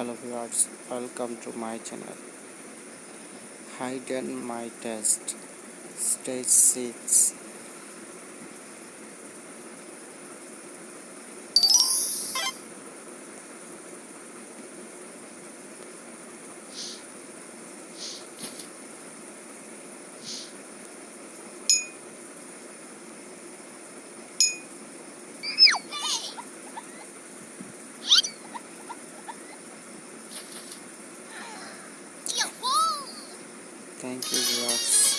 hello viewers welcome to my channel. Hidden my test. Stage 6 Thank you, Rox.